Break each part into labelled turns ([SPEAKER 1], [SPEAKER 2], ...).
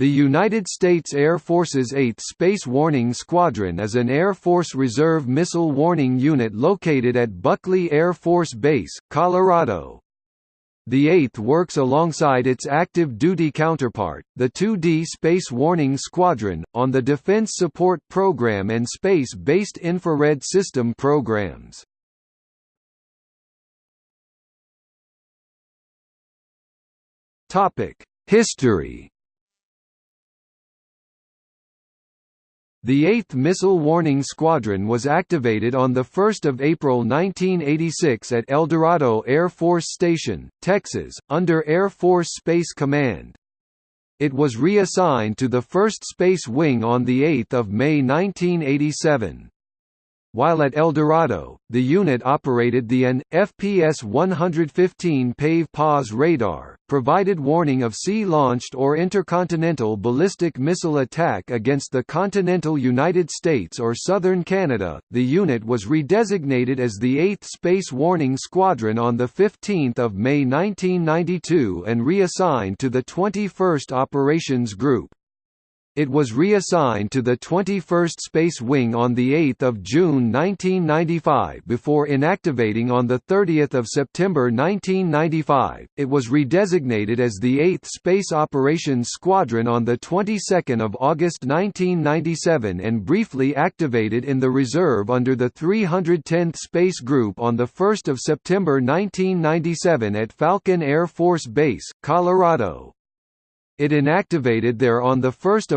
[SPEAKER 1] The United States Air Force's 8th Space Warning Squadron is an Air Force Reserve missile warning unit located at Buckley Air Force Base, Colorado. The 8th works alongside its active duty counterpart, the 2D Space Warning Squadron, on the Defense Support Program and Space-Based Infrared System programs. History The 8th Missile Warning Squadron was activated on 1 April 1986 at Eldorado Air Force Station, Texas, under Air Force Space Command. It was reassigned to the 1st Space Wing on 8 May 1987. While at Eldorado, the unit operated the AN, FPS-115 PAVE PAWS radar, provided warning of sea-launched or intercontinental ballistic missile attack against the continental United States or southern Canada. The unit was redesignated as the 8th Space Warning Squadron on 15 May 1992 and reassigned to the 21st Operations Group. It was reassigned to the 21st Space Wing on 8 June 1995 before inactivating on 30 September 1995. It was redesignated as the 8th Space Operations Squadron on the 22nd of August 1997 and briefly activated in the reserve under the 310th Space Group on 1 September 1997 at Falcon Air Force Base, Colorado. It inactivated there on 1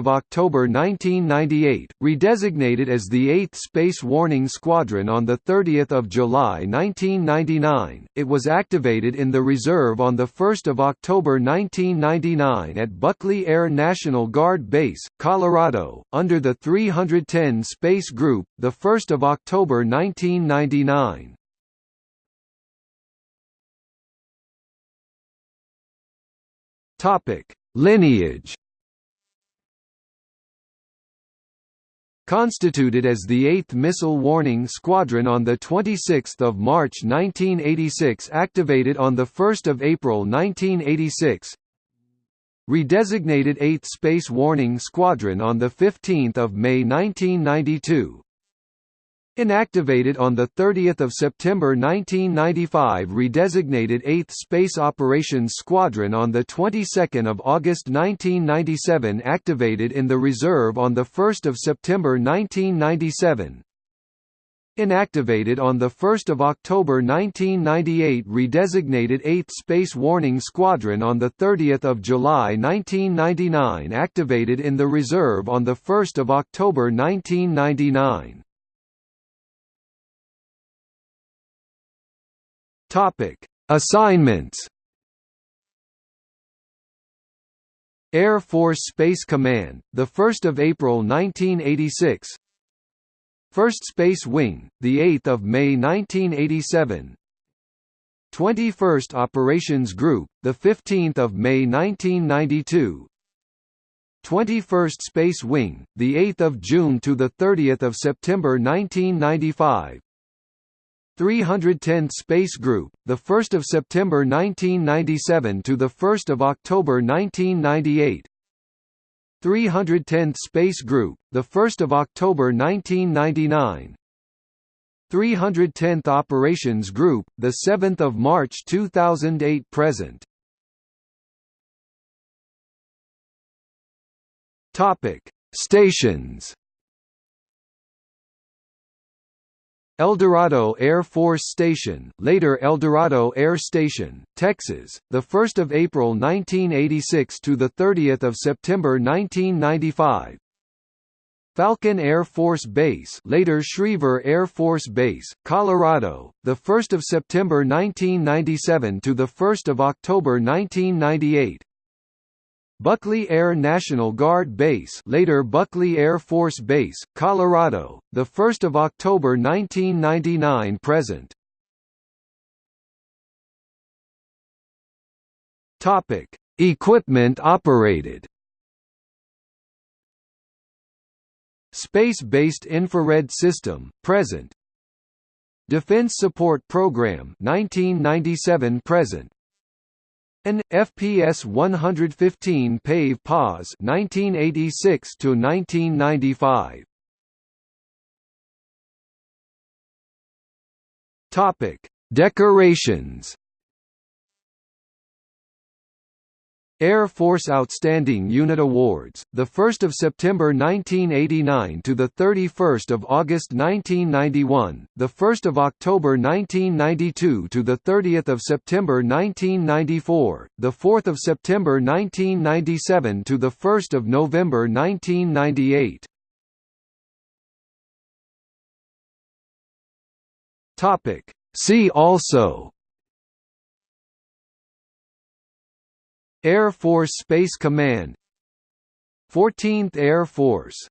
[SPEAKER 1] October 1998, redesignated as the 8th Space Warning Squadron on 30 July 1999. It was activated in the reserve on 1 October 1999 at Buckley Air National Guard Base, Colorado, under the 310 Space Group, 1 October 1999. Topic Lineage Constituted as the 8th Missile Warning Squadron on 26 March 1986 activated on 1 April 1986 Redesignated 8th Space Warning Squadron on 15 May 1992 Inactivated on 30 September 1995 redesignated 8th Space Operations Squadron on the 22nd of August 1997 activated in the reserve on 1 September 1997 Inactivated on 1 October 1998 redesignated 8th Space Warning Squadron on 30 July 1999 activated in the reserve on 1 October 1999 Topic: Assignments. Air Force Space Command, the 1st of April 1986. First Space Wing, the 8th of May 1987. 21st Operations Group, the 15th of May 1992. 21st Space Wing, the 8th of June to the 30th of September 1995. 310th Space Group, the 1st of September 1997 to the 1st of October 1998. 310th Space Group, the 1st of October 1999. 310th Operations Group, the 7th of March 2008 present. Topic: Stations Eldorado Air Force Station, later Eldorado Air Station, Texas, the 1st of April 1986 to the 30th of September 1995. Falcon Air Force Base, later Schriever Air Force Base, Colorado, the 1st of September 1997 to the 1st of October 1998. Buckley Air National Guard Base later Buckley Air Force Base, Colorado, 1 October 1999 present. Equipment operated. Space-based infrared system, present. Defense Support Program 1997 present An FPS 115 PAVE PAWS 1986 to 1995 Topic Decorations Air Force Outstanding Unit Awards, the 1st of September 1989 to the 31st of August 1991, the 1st of October 1992 to the 30th of September 1994, the 4th of September 1997 to the 1st of November 1998. Topic See also Air Force Space Command. 14th Air Force